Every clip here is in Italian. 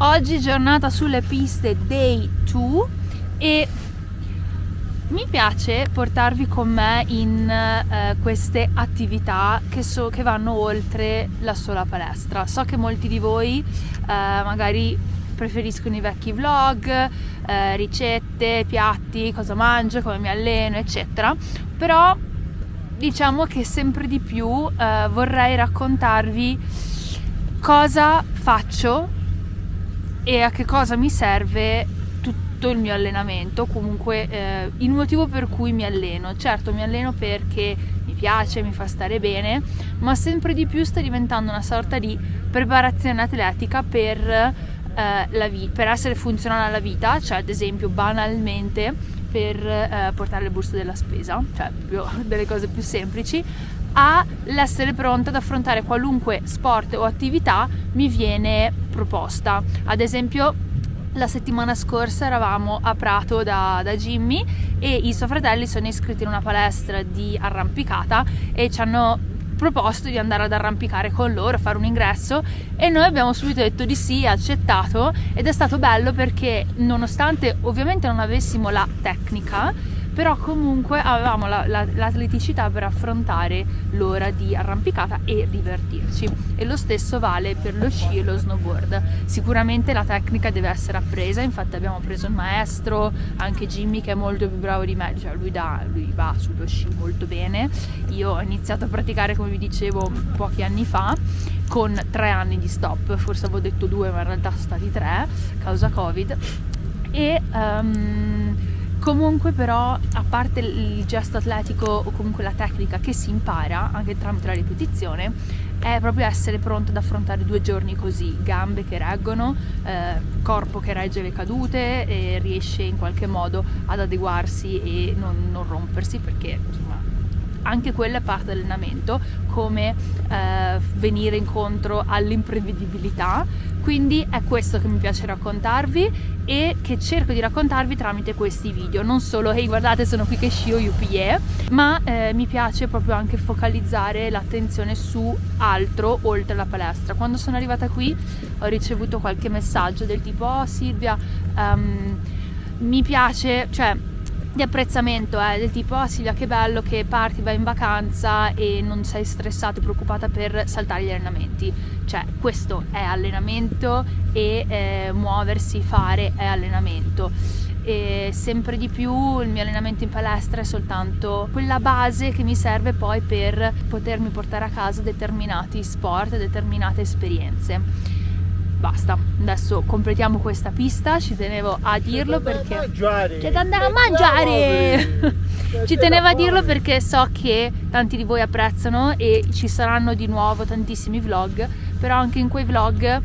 Oggi giornata sulle piste day 2 e mi piace portarvi con me in eh, queste attività che, so, che, vanno oltre la sola palestra. So che molti di voi eh, magari preferiscono i vecchi vlog, eh, ricette, piatti, cosa mangio, come mi alleno, eccetera. Però diciamo che sempre di più eh, vorrei raccontarvi cosa faccio e a che cosa mi serve tutto il mio allenamento, comunque eh, il motivo per cui mi alleno. Certo mi alleno perché mi piace, mi fa stare bene, ma sempre di più sta diventando una sorta di preparazione atletica per, eh, la vi- per essere funzionale alla vita, cioè ad esempio banalmente per eh, portare le borse della spesa, cioè delle cose più semplici, all'essere pronta ad affrontare qualunque sport o attività mi viene proposta. Ad esempio la settimana scorsa eravamo a Prato da, da, Jimmy e i suoi fratelli sono iscritti in una palestra di arrampicata e ci hanno proposto di andare ad arrampicare con loro, fare un ingresso e noi abbiamo subito detto di sì, accettato ed è stato bello perché nonostante ovviamente non avessimo la tecnica però comunque avevamo la, la, l'atleticità per affrontare l'ora di arrampicata e divertirci. E lo stesso vale per lo sci e lo snowboard. Sicuramente la tecnica deve essere appresa infatti abbiamo preso il maestro anche Jimmy che è molto più bravo di me cioè lui, da, lui va sullo sci molto bene. Io ho iniziato a praticare come vi dicevo pochi anni fa con tre anni di stop. Forse avevo detto due ma in realtà sono stati tre causa covid. E um, Comunque però, a parte il gesto atletico o comunque la tecnica che si impara anche tramite la ripetizione, è proprio essere pronto ad affrontare due giorni così, gambe che reggono, eh, corpo che regge le cadute e riesce in qualche modo ad adeguarsi e non, non rompersi perché insomma anche quella è parte dell'allenamento, come eh, venire incontro all'imprevedibilità. Quindi è questo che mi piace raccontarvi e che cerco di raccontarvi tramite questi video. Non solo, hey, guardate sono qui che scio UPE, ma eh, mi piace proprio anche focalizzare l'attenzione su altro oltre la palestra. Quando sono arrivata qui ho ricevuto qualche messaggio del tipo oh Silvia, um, mi piace, cioè di apprezzamento, eh, del tipo oh Silvia che bello che parti, vai in vacanza e non sei stressata e preoccupata per saltare gli allenamenti, cioè questo è allenamento e eh, muoversi, fare è allenamento. E sempre di più il mio allenamento in palestra è soltanto quella base che mi serve poi per potermi portare a casa determinati sport, determinate esperienze basta. Adesso completiamo questa pista. Ci tenevo a dirlo perché c'è da andare a mangiare. ci tenevo a dirlo perché so che tanti di voi apprezzano e ci saranno di nuovo tantissimi vlog però anche in quei vlog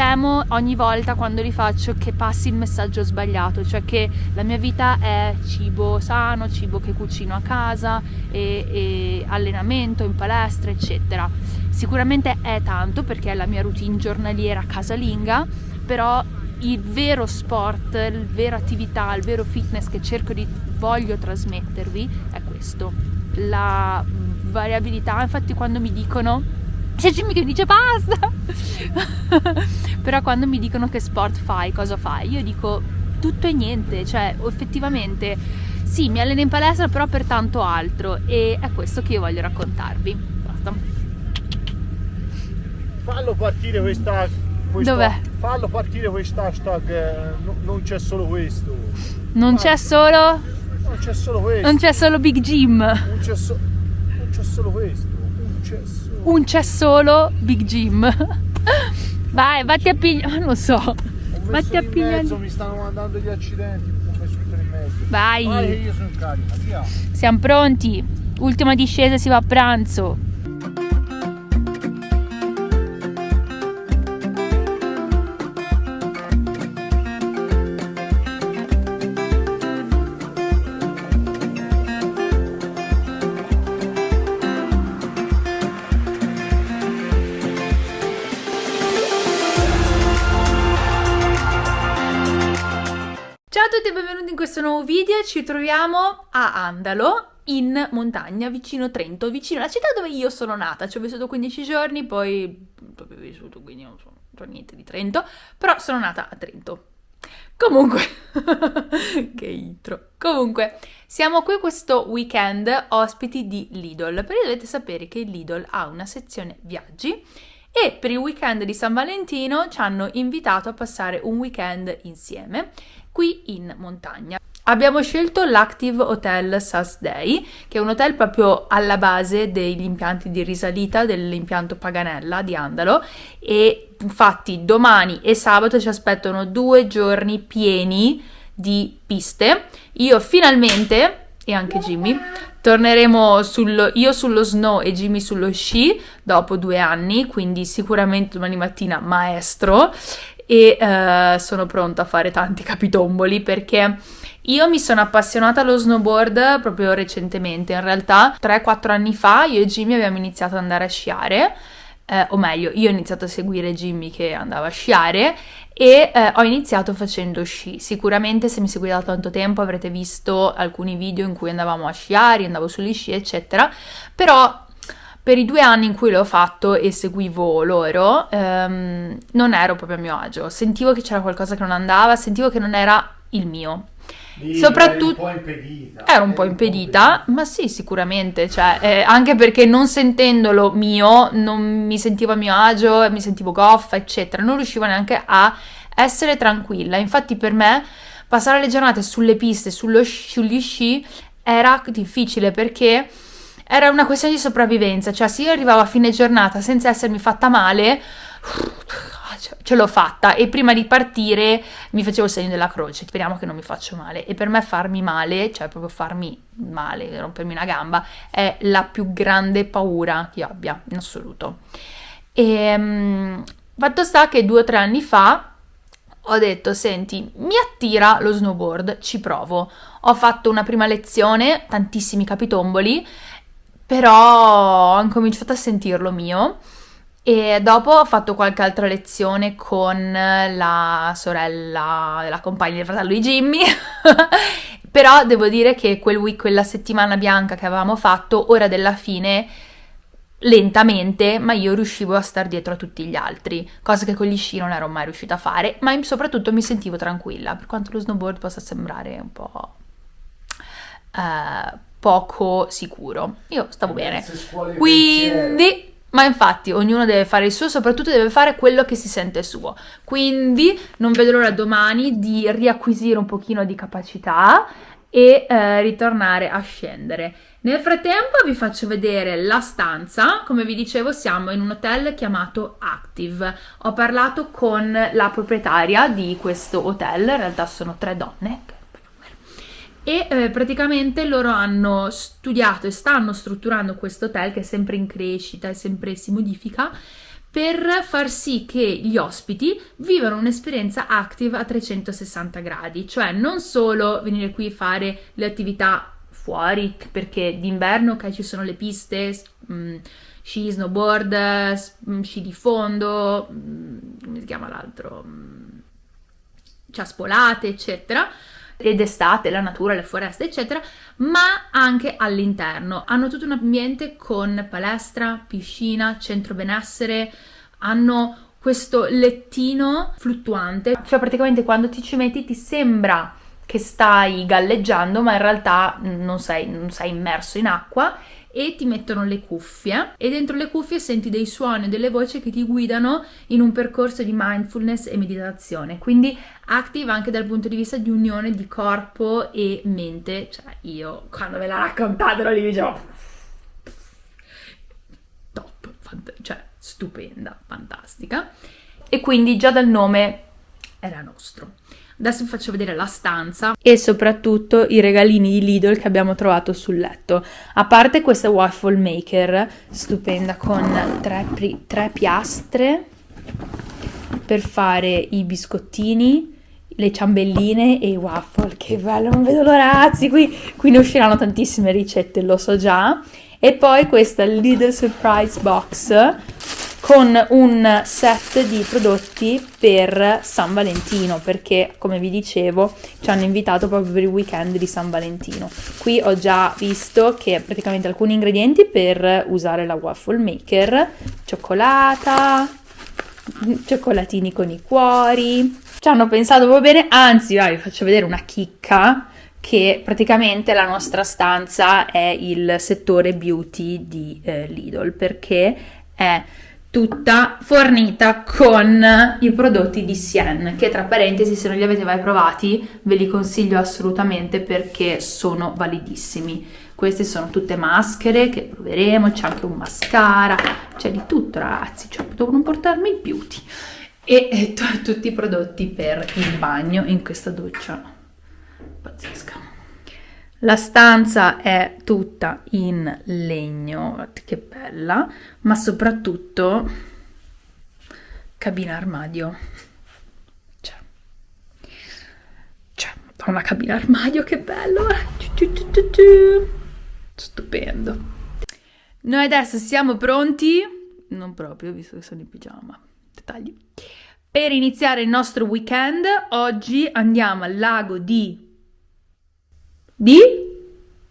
temo ogni volta quando li faccio che passi il messaggio sbagliato, cioè che la mia vita è cibo sano, cibo che cucino a casa, e, e allenamento in palestra, eccetera. Sicuramente è tanto perché è la mia routine giornaliera casalinga, però il vero sport, la vera attività, il vero fitness che cerco di voglio trasmettervi è questo. La variabilità, infatti quando mi dicono c'è Jimmy che dice basta però quando mi dicono che sport fai, cosa fai, io dico tutto e niente, cioè effettivamente sì, mi alleno in palestra però per tanto altro e è questo che io voglio raccontarvi. Basta. Fallo partire questa... questa Dov'è? Fallo partire questa hashtag, eh, non c'è solo questo. Non c'è solo... Non c'è solo questo. Non c'è solo Big Jim. Non c'è, so... solo questo. Non c'è solo... Un c'è solo Big Jim. Vai, vatti a pigliare, non so. Vatti a pigliare. mi stanno mandando gli accidenti, ho messo tutto in mezzo. Vai. Vai io sono in carica, Siamo pronti. Ultima discesa si va a pranzo. Questo nuovo video, ci troviamo a Andalo in montagna vicino Trento, vicino alla città dove io sono nata, ci ho vissuto 15 giorni, poi ho vissuto quindi non so, niente di Trento, però sono nata a Trento. Comunque, che intro. Comunque, siamo qui questo weekend ospiti di Lidl, perché dovete sapere che Lidl ha una sezione viaggi e per il weekend di San Valentino ci hanno invitato a passare un weekend insieme qui in montagna. Abbiamo scelto l'Active Hotel Sas Day, che è un hotel proprio alla base degli impianti di risalita dell'impianto Paganella di Andalo e infatti domani e sabato ci aspettano due giorni pieni di piste. Io finalmente, e anche Jimmy, torneremo sullo, io sullo snow e Jimmy sullo sci dopo due anni, quindi sicuramente domani mattina maestro e uh, sono pronta a fare tanti capitomboli perché io mi sono appassionata allo snowboard proprio recentemente, in realtà 3-4 anni fa io e Jimmy abbiamo iniziato ad andare a sciare, eh, o meglio, io ho iniziato a seguire Jimmy che andava a sciare e eh, ho iniziato facendo sci. Sicuramente se mi seguite da tanto tempo avrete visto alcuni video in cui andavamo a sciare, andavo sugli sci, eccetera, però per i due anni in cui l'ho fatto e seguivo loro, ehm, non ero proprio a mio agio. Sentivo che c'era qualcosa che non andava, sentivo che non era il mio. Soprattutto eri un po' impedita. ero un po' impedita, ma sì, sicuramente, cioè, eh, anche perché non sentendolo mio, non mi sentivo a mio agio, mi sentivo goffa, eccetera, non riuscivo neanche a essere tranquilla. Infatti per me passare le giornate sulle piste, sullo sugli sci, era difficile perché era una questione di sopravvivenza, cioè se io arrivavo a fine giornata senza essermi fatta male, ce l'ho fatta e prima di partire mi facevo il segno della croce, speriamo che non mi faccio male e per me farmi male, cioè proprio farmi male, rompermi una gamba, è la più grande paura che abbia in assoluto. E um, fatto sta che due o tre anni fa ho detto, senti, mi attira lo snowboard, ci provo. Ho fatto una prima lezione, tantissimi capitomboli, però ho incominciato a sentirlo mio e dopo ho fatto qualche altra lezione con la sorella della compagna del fratello di Jimmy. Però devo dire che quel week, quella settimana bianca che avevamo fatto, ora della fine, lentamente, ma io riuscivo a star dietro a tutti gli altri, cosa che con gli sci non ero mai riuscita a fare, ma soprattutto mi sentivo tranquilla, per quanto lo snowboard possa sembrare un po'... Uh, poco sicuro. Io stavo bene. Quindi ma infatti ognuno deve fare il suo, soprattutto deve fare quello che si sente suo. Quindi non vedo l'ora domani di riacquisire un pochino di capacità e eh, ritornare a scendere. Nel frattempo vi faccio vedere la stanza, come vi dicevo siamo in un hotel chiamato Active. Ho parlato con la proprietaria di questo hotel, in realtà sono tre donne e eh, praticamente loro hanno studiato e stanno strutturando questo hotel che è sempre in crescita e sempre si modifica per far sì che gli ospiti vivano un'esperienza active a 360 gradi, cioè non solo venire qui a fare le attività fuori, perché d'inverno okay, ci sono le piste, mh, mm, sci, snowboard, mm, sci di fondo, mh, mm, come si chiama l'altro, ciaspolate, eccetera, ed estate, la natura, le foreste, eccetera, ma anche all'interno. Hanno tutto un ambiente con palestra, piscina, centro benessere, hanno questo lettino fluttuante, cioè praticamente quando ti ci metti ti sembra che stai galleggiando, ma in realtà non sei, non sei immerso in acqua e ti mettono le cuffie e dentro le cuffie senti dei suoni, delle voci che ti guidano in un percorso di mindfulness e meditazione. Quindi active anche dal punto di vista di unione di corpo e mente. Cioè io quando me l'ha raccontato lì dicevo top, cioè stupenda, fantastica. E quindi già dal nome era nostro. Adesso vi faccio vedere la stanza e soprattutto i regalini di Lidl che abbiamo trovato sul letto. A parte questa waffle maker stupenda con tre, tre piastre per fare i biscottini, le ciambelline e i waffle. Che bello, non vedo l'ora, ragazzi. Qui, qui ne usciranno tantissime ricette, lo so già. E poi questa Lidl Surprise Box con un set di prodotti per San Valentino perché come vi dicevo ci hanno invitato proprio per il weekend di San Valentino qui ho già visto che praticamente alcuni ingredienti per usare la waffle maker cioccolata cioccolatini con i cuori. Ci hanno pensato proprio bene, anzi, vai, vi faccio vedere una chicca che praticamente la nostra stanza è il settore beauty di eh, Lidl perché è tutta fornita con i prodotti di Sien che tra parentesi se non li avete mai provati ve li consiglio assolutamente perché sono validissimi. Queste sono tutte maschere che proveremo c'è anche un mascara c'è di tutto ragazzi cioè non portarmi il beauty. E, e tutti i prodotti per il bagno in questa doccia la stanza è tutta in legno, che bella, ma soprattutto cabina armadio. Cioè, cioè una cabina armadio, che bello! Stupendo. Noi adesso siamo pronti, non proprio, visto che sono in pigiama, dettagli, per iniziare il nostro weekend. Oggi andiamo al lago di di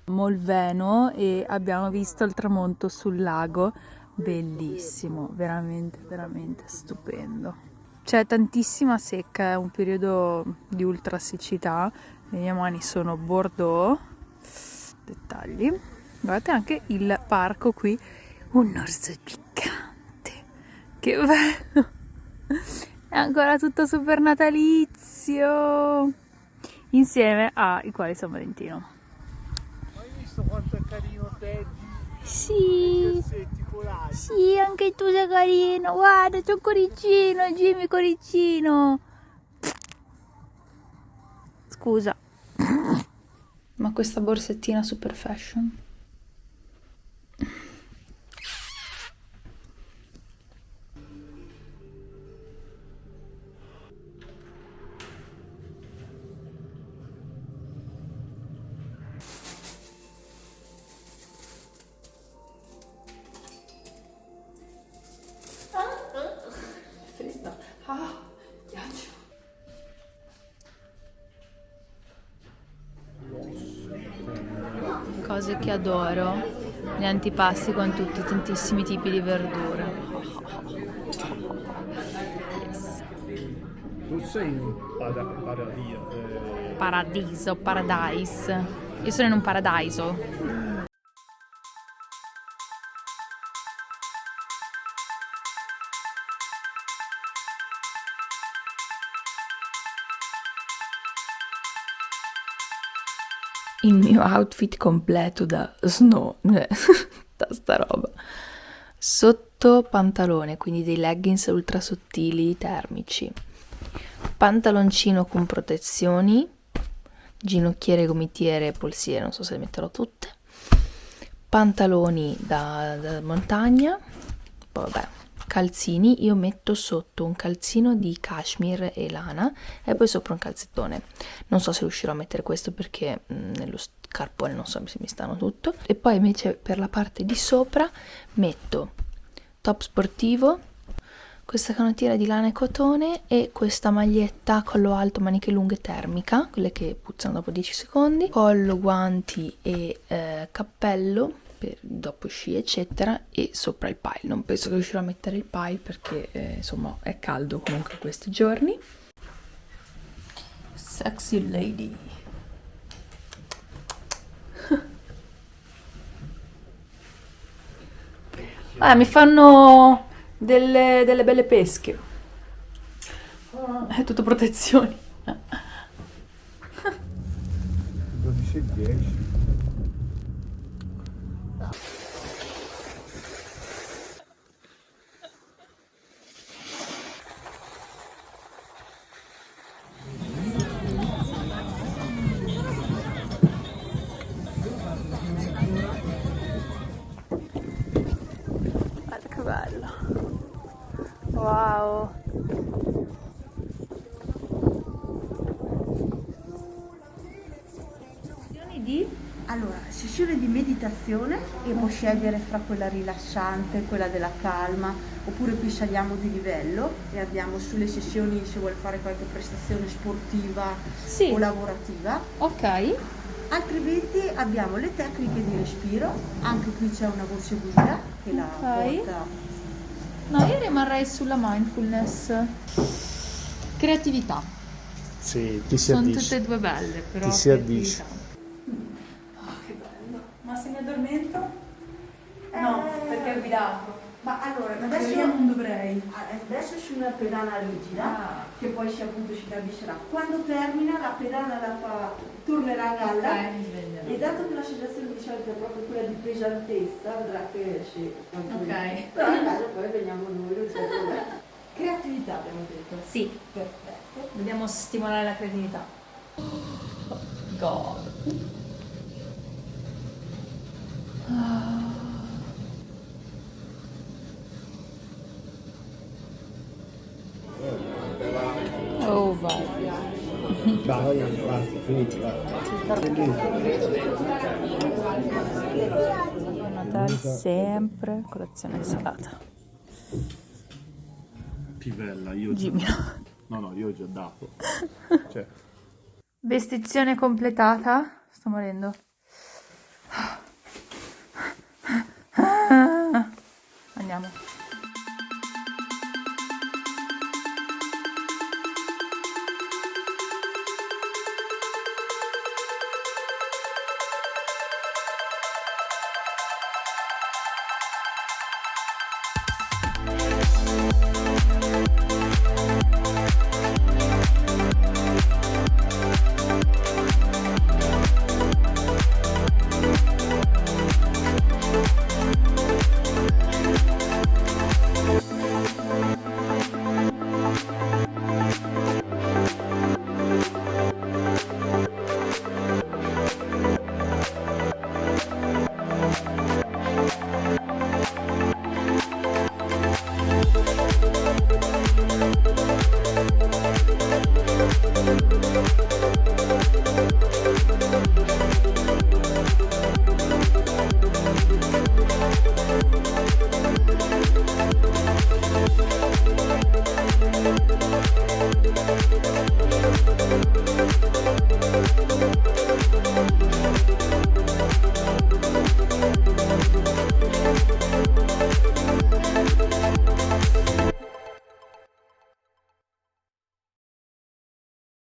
Molveno e abbiamo visto il tramonto sul lago, bellissimo, veramente, veramente stupendo. C'è tantissima secca, è un periodo di ultra siccità, le mie mani sono bordeaux, dettagli. Guardate anche il parco qui, un orso gigante, che bello! È ancora tutto super natalizio! Insieme ai quali San Valentino. Hai visto quanto è carino Teddy? Sì, sì, anche tu sei carino, guarda c'è un coricino, Jimmy coricino. Scusa, ma questa borsettina super fashion? Cose che adoro, gli antipasti con tutti tantissimi tipi di verdure. Yes. Tu sei in pada- paradiso. Eh... Paradiso, paradise. Io sono in un paradiso. Il mio outfit completo da snow, cioè, da sta roba. Sotto pantalone, quindi dei leggings ultra sottili termici. Pantaloncino con protezioni, ginocchiere, gomitiere, polsiere, non so se le metterò tutte. Pantaloni da, da montagna, poi vabbè, calzini io metto sotto un calzino di cashmere e lana e poi sopra un calzettone. Non so se riuscirò a mettere questo perché mh, mm, nello scarpone non so se mi stanno tutto. E poi invece per la parte di sopra metto top sportivo questa canottiera di lana e cotone e questa maglietta collo alto maniche lunghe termica quelle che puzzano dopo 10 secondi. Collo guanti e eh, cappello per dopo sci eccetera e sopra il pile. Non penso che riuscirò a mettere il pile perché eh, insomma è caldo comunque questi giorni. Sexy lady. Ah, mi fanno delle, delle belle pesche. È tutto protezioni. 12 e 10 sessione di meditazione e può scegliere fra quella rilassante, quella della calma, oppure qui saliamo di livello e andiamo sulle sessioni se vuole fare qualche prestazione sportiva sì. o lavorativa. Ok. Altrimenti abbiamo le tecniche di respiro, anche qui c'è una voce guida che la okay. porta No, io rimarrei sulla mindfulness. Creatività. Sì, ti si Sono addice. tutte e due belle, però. Ti si addice. creatività. Oh, che bello. Ma se mi addormento? No, perché ho guidato. Ma allora, Adesso adesso, io non dovrei. adesso su una pedana rigida, Ah. che poi si appunto si capiscerà. Quando termina la pedana la fa, tornerà a galla. Ok, mi sveglierò. E dato che la sensazione di solito è proprio quella di pesantezza, vedrà che sì. Ok. Però in caso poi veniamo noi, c'è problema. Creatività abbiamo detto. Sì, Perfetto. dobbiamo stimolare la creatività. God. Oh, vai. Dai, basta, finito, Natale sempre colazione salata. Pivella, io già... Jimmy. No, no, io ho già dato. Cioè, Vestizione completata. Sto morendo. Andiamo.